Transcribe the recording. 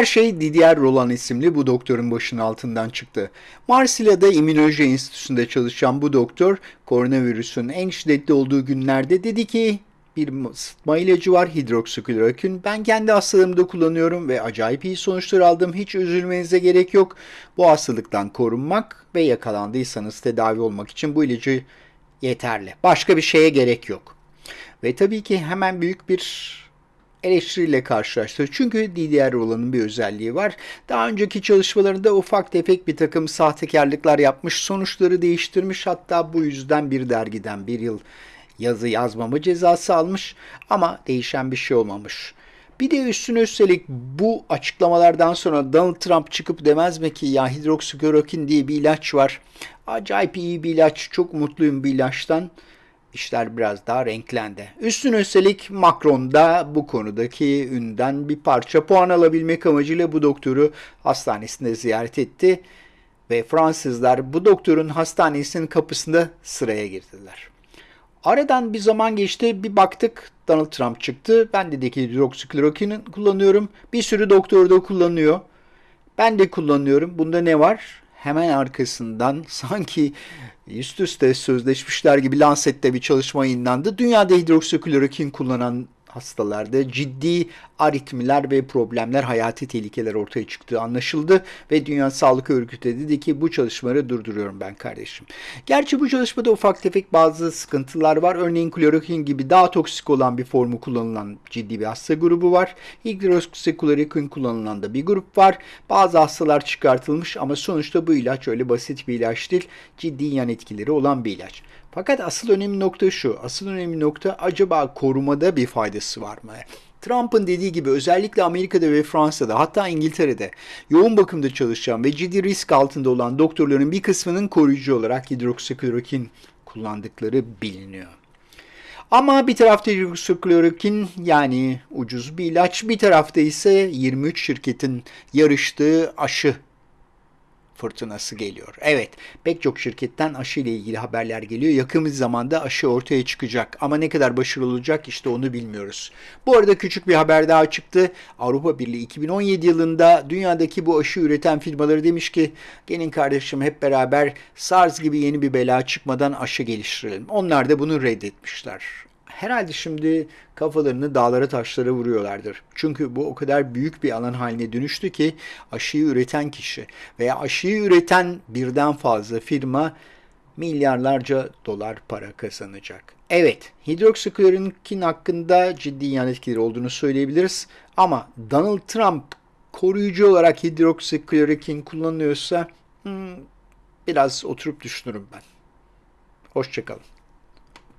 Her şey Didier Roland isimli bu doktorun başının altından çıktı. Marsilya'da İmmünoloji Enstitüsü'nde çalışan bu doktor koronavirüsün en şiddetli olduğu günlerde dedi ki bir sıtma ilacı var hidroksiklorokin. Ben kendi hastalığımda kullanıyorum ve acayip iyi sonuçlar aldım. Hiç üzülmenize gerek yok. Bu hastalıktan korunmak ve yakalandıysanız tedavi olmak için bu ilacı yeterli. Başka bir şeye gerek yok. Ve tabii ki hemen büyük bir eleştiriyle karşılaştı. Çünkü DDR olanın bir özelliği var. Daha önceki çalışmalarında ufak tefek bir takım sahtekarlıklar yapmış, sonuçları değiştirmiş. Hatta bu yüzden bir dergiden bir yıl yazı yazmama cezası almış ama değişen bir şey olmamış. Bir de üstüne üstelik bu açıklamalardan sonra Donald Trump çıkıp demez mi ki ya hidroksiklorokin diye bir ilaç var. Acayip iyi bir ilaç, çok mutluyum bir ilaçtan işler biraz daha renklendi. Üstüne üstelik Macron da bu konudaki ünden bir parça puan alabilmek amacıyla bu doktoru hastanesinde ziyaret etti ve Fransızlar bu doktorun hastanesinin kapısında sıraya girdiler. Aradan bir zaman geçti bir baktık Donald Trump çıktı. Ben dedi ki hidroksiklorokin kullanıyorum. Bir sürü doktor da kullanıyor. Ben de kullanıyorum. Bunda ne var? Hemen arkasından sanki üst üste sözleşmişler gibi Lancet'te bir çalışma yayınlandı. Dünyada hidroksiklorokin kullanan hastalarda ciddi aritmiler ve problemler, hayati tehlikeler ortaya çıktığı anlaşıldı ve Dünya Sağlık Örgütü dedi ki bu çalışmaları durduruyorum ben kardeşim. Gerçi bu çalışmada ufak tefek bazı sıkıntılar var. Örneğin klorokin gibi daha toksik olan bir formu kullanılan ciddi bir hasta grubu var. Hidroksiklorokin kullanılan da bir grup var. Bazı hastalar çıkartılmış ama sonuçta bu ilaç öyle basit bir ilaç değil. Ciddi yan etkileri olan bir ilaç. Fakat asıl önemli nokta şu. Asıl önemli nokta acaba korumada bir faydası var mı? Trump'ın dediği gibi özellikle Amerika'da ve Fransa'da hatta İngiltere'de yoğun bakımda çalışan ve ciddi risk altında olan doktorların bir kısmının koruyucu olarak hidroksiklorokin kullandıkları biliniyor. Ama bir tarafta hidroksiklorokin yani ucuz bir ilaç, bir tarafta ise 23 şirketin yarıştığı aşı fırtınası geliyor. Evet pek çok şirketten aşı ile ilgili haberler geliyor. Yakın bir zamanda aşı ortaya çıkacak ama ne kadar başarılı olacak işte onu bilmiyoruz. Bu arada küçük bir haber daha çıktı. Avrupa Birliği 2017 yılında dünyadaki bu aşı üreten firmaları demiş ki gelin kardeşim hep beraber SARS gibi yeni bir bela çıkmadan aşı geliştirelim. Onlar da bunu reddetmişler herhalde şimdi kafalarını dağlara taşlara vuruyorlardır. Çünkü bu o kadar büyük bir alan haline dönüştü ki aşıyı üreten kişi veya aşıyı üreten birden fazla firma milyarlarca dolar para kazanacak. Evet, hidroksiklorokin hakkında ciddi yan etkileri olduğunu söyleyebiliriz. Ama Donald Trump koruyucu olarak hidroksiklorokin kullanıyorsa hmm, biraz oturup düşünürüm ben. Hoşçakalın.